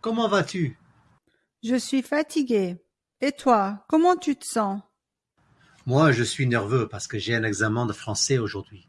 Comment vas-tu? Je suis fatigué. Et toi, comment tu te sens? Moi, je suis nerveux parce que j'ai un examen de français aujourd'hui.